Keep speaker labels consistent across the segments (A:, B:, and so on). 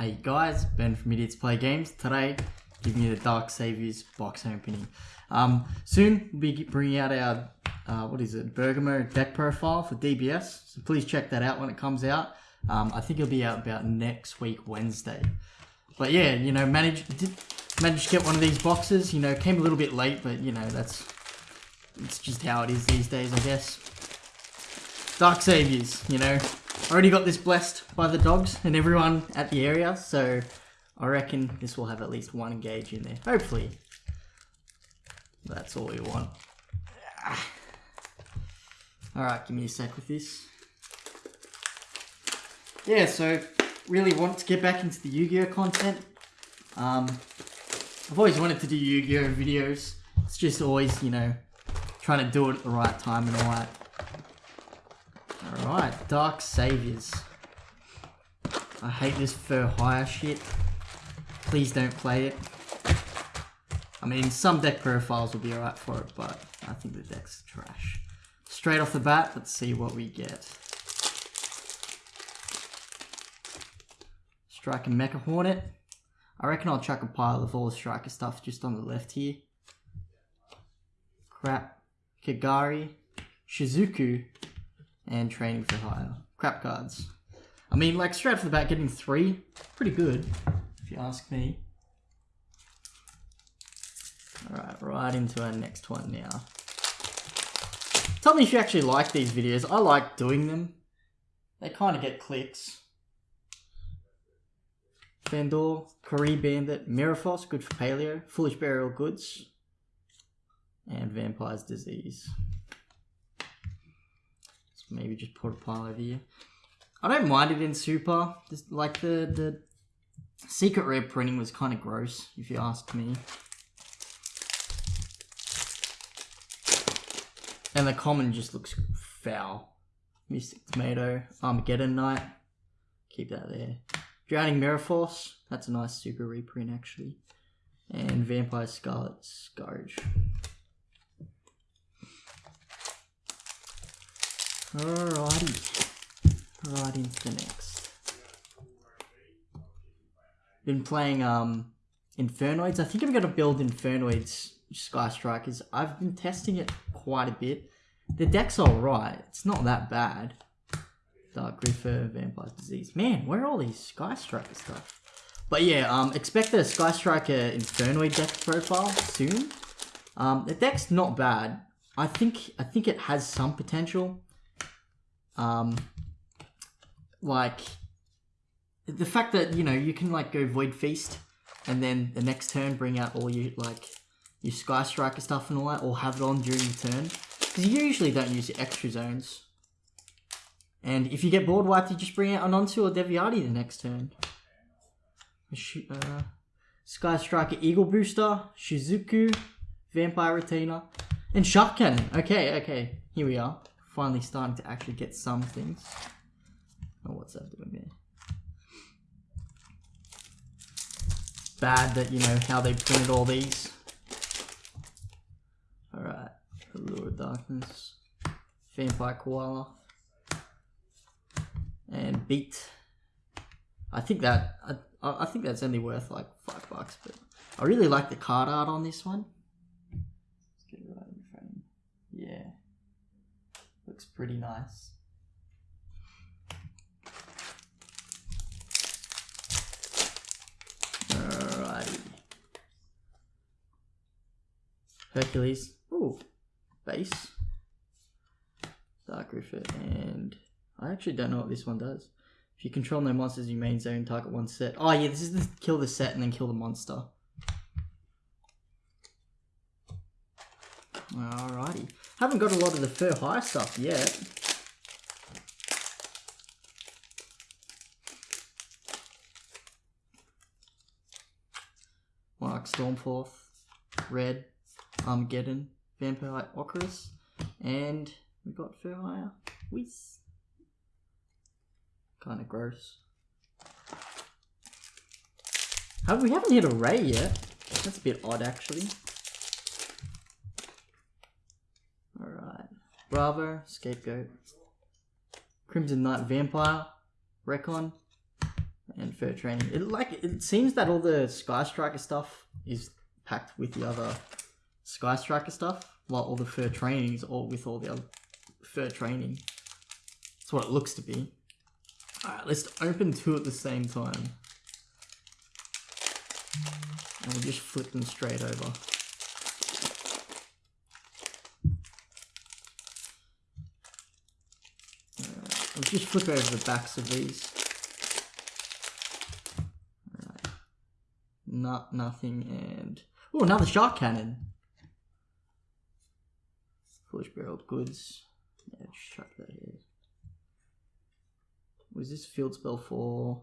A: Hey guys, Ben from Idiots Play Games. Today, giving you the Dark Saviors box opening. Um, soon we'll be bringing out our, uh, what is it, Bergamo deck profile for DBS. So please check that out when it comes out. Um, I think it'll be out about next week, Wednesday. But yeah, you know, managed did manage to get one of these boxes. You know, came a little bit late, but you know that's it's just how it is these days, I guess. Dark Saviors, you know. I already got this blessed by the dogs and everyone at the area, so I reckon this will have at least one engage in there. Hopefully. That's all we want. Alright, give me a sec with this. Yeah, so really want to get back into the Yu-Gi-Oh content. Um, I've always wanted to do Yu-Gi-Oh videos. It's just always, you know, trying to do it at the right time and all that. Dark Saviors. I hate this fur hire shit. Please don't play it. I mean, some deck profiles will be alright for it, but I think the deck's trash. Straight off the bat, let's see what we get. Strike Striker Mecha Hornet. I reckon I'll chuck a pile of all the Striker stuff just on the left here. Crap. Kagari. Shizuku and training for hire. Crap cards. I mean, like, straight off the bat, getting three, pretty good, if you ask me. Alright, right into our next one now. Tell me if you actually like these videos. I like doing them. They kind of get clicks. Fender, Kori Bandit, Miraphos, good for paleo, Foolish Burial Goods, and Vampire's Disease maybe just put a pile over here. I don't mind it in Super. Just like the the secret rare printing was kind of gross, if you ask me. And the common just looks foul. Mystic Tomato, Armageddon Knight. Keep that there. Drowning Mirror Force. That's a nice super reprint actually. And Vampire Scarlet Scourge. Alrighty. Right into the next. Been playing um Infernoids. I think I'm gonna build Infernoids Sky Strikers. I've been testing it quite a bit. The deck's alright. It's not that bad. Dark Grepher, Vampire Disease. Man, where are all these Sky Striker stuff? But yeah, um, expect a Sky Striker Infernoid deck profile soon. Um, the deck's not bad. I think I think it has some potential. Um, like the fact that you know you can like go Void Feast, and then the next turn bring out all your like your Sky Striker stuff and all that, or have it on during the turn, because you usually don't use your extra zones. And if you get board wiped, you just bring out Anansu or Devyaty the next turn. Uh, Sky Striker Eagle Booster, Shizuku, Vampire Retainer, and Shark Cannon. Okay, okay, here we are finally starting to actually get some things. Oh, what's that doing there? Bad that, you know, how they printed all these. Alright. Allure of Darkness. Vampire Koala. And Beat. I think that, I, I think that's only worth like five bucks, but I really like the card art on this one. Looks pretty nice. Alrighty. Hercules. Ooh. Base. Dark Grepher. And I actually don't know what this one does. If you control no monsters you main zone, target one set. Oh yeah, this is the kill the set and then kill the monster. Alrighty. Haven't got a lot of the fur high stuff yet. Mark Stormforth, Red, Armageddon, Vampire Ocarus, and we got Fur Hire. Wiz. Kind of gross. Have we haven't hit a Raye yet? That's a bit odd actually. Bravo, Scapegoat, Crimson Knight Vampire, Recon, and fur training. It like it seems that all the Sky Striker stuff is packed with the other Sky Striker stuff, while all the fur training is all with all the other fur training. That's what it looks to be. Alright, let's open two at the same time. And we'll just flip them straight over. Alright, I'll just flip over the backs of these. Alright. Not nothing and oh another shark cannon. Foolish Burial Goods. Yeah, chuck that here. Was this field spell for?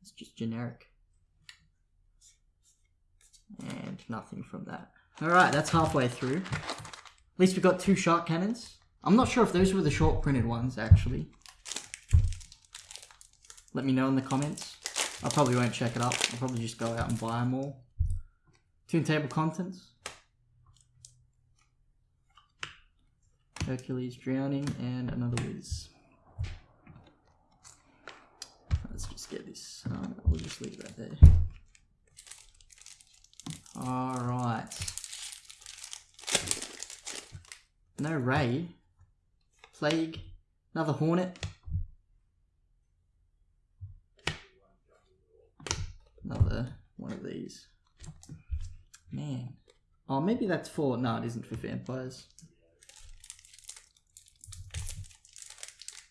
A: It's just generic. And nothing from that. Alright, that's halfway through. At least we got two shark cannons. I'm not sure if those were the short printed ones, actually. Let me know in the comments. I probably won't check it up. I'll probably just go out and buy them all. Tune table contents. Hercules drowning and another Wiz. Let's just get this. Um, we'll just leave that there. Alright. No Raye. Plague. Another Hornet. Another one of these. Man. Oh, maybe that's for... No, it isn't for vampires.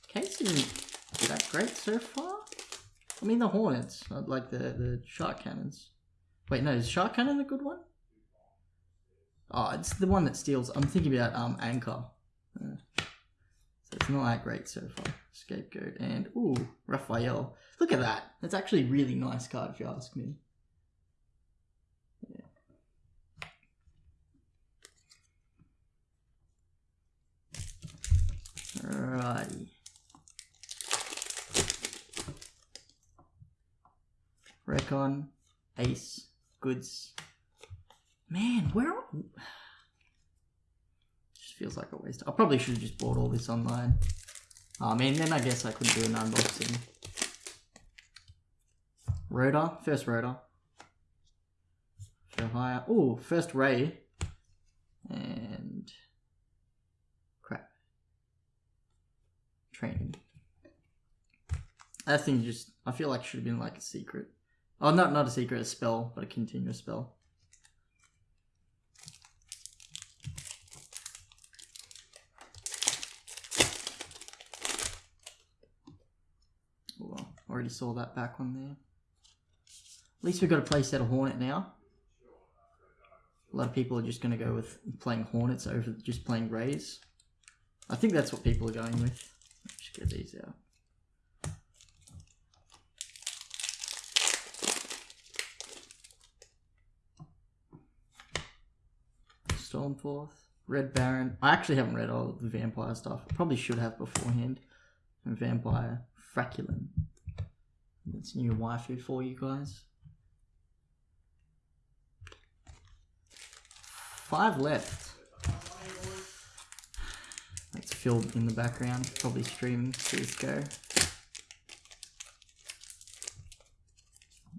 A: Case isn't that great so far. I mean, the Hornets, not like the, the Shark Cannons. Wait, no, is Shark Cannon a good one? Oh, it's the one that steals. I'm thinking about um Anchor. Uh, it's not that great so far. Scapegoat and ooh, Raphael. Look at that. That's actually a really nice card if you ask me. Alrighty. Recon, Ace, Goods. Man, where? Feels like a waste. I probably should have just bought all this online. Oh man, then I guess I couldn't do an unboxing. Rotor, first rotor. For hire. Oh, first Raye. And crap. Training. That thing just I feel like should have been like a secret. Oh, not not a secret, a spell, but a continuous spell. Oh, well, already saw that back one there. At least we've got a play set of Hornet now. A lot of people are just going to go with playing Hornets over just playing Rayes. I think that's what people are going with. Let's get these out. Stormforth, Red Baron. I actually haven't read all the vampire stuff. I probably should have beforehand. And vampire Fraulein. That's new waifu for you guys. Five left. That's Phil in the background, probably streaming CSGO.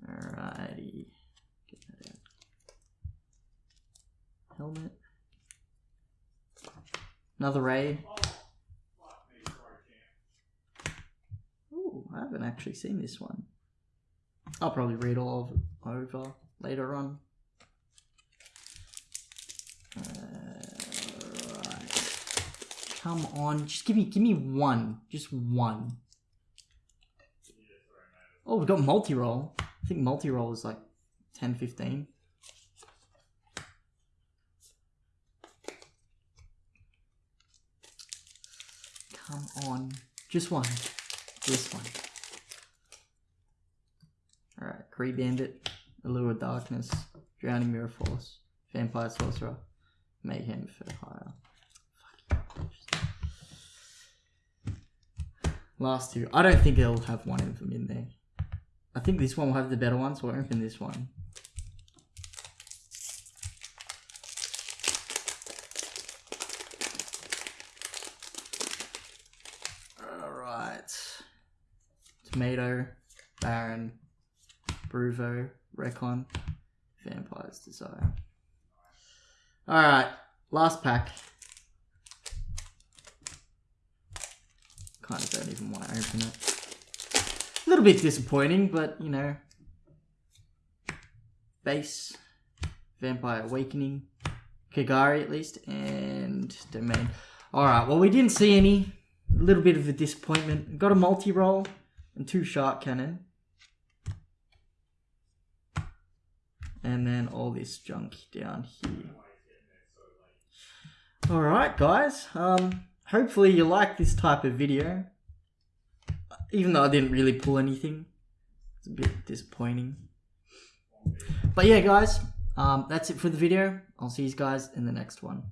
A: Alrighty. Get that out. Helmet. Another raid. Ooh, I haven't actually seen this one. I'll probably read all of it over later on. Uh, right. Come on, just give me give me one. Just one. Oh, we've got multi-roll. I think multi-roll is like 10, 15. Come on. Just one. This one. Alright, Kuribandit, Allure Darkness, Drowning Mirror Force, Vampire Sorcerer, Mayhem for hire. Last two. I don't think they'll have one of them in there. I think this one will have the better one, so we'll open this one. Alright. Tomato, Baron, Bruvo, Recon, Vampire's Desire. Alright, last pack. Kind of don't even want to open it. A little bit disappointing, but you know. Base, Vampire Awakening, Kagari at least, and Domain. Alright, well, we didn't see any. A little bit of a disappointment. Got a multi roll and two Shark Cannon. And then all this junk down here. Alright, guys. Um, hopefully you like this type of video. Even though I didn't really pull anything. It's a bit disappointing. But yeah, guys. Um, that's it for the video. I'll see you guys in the next one.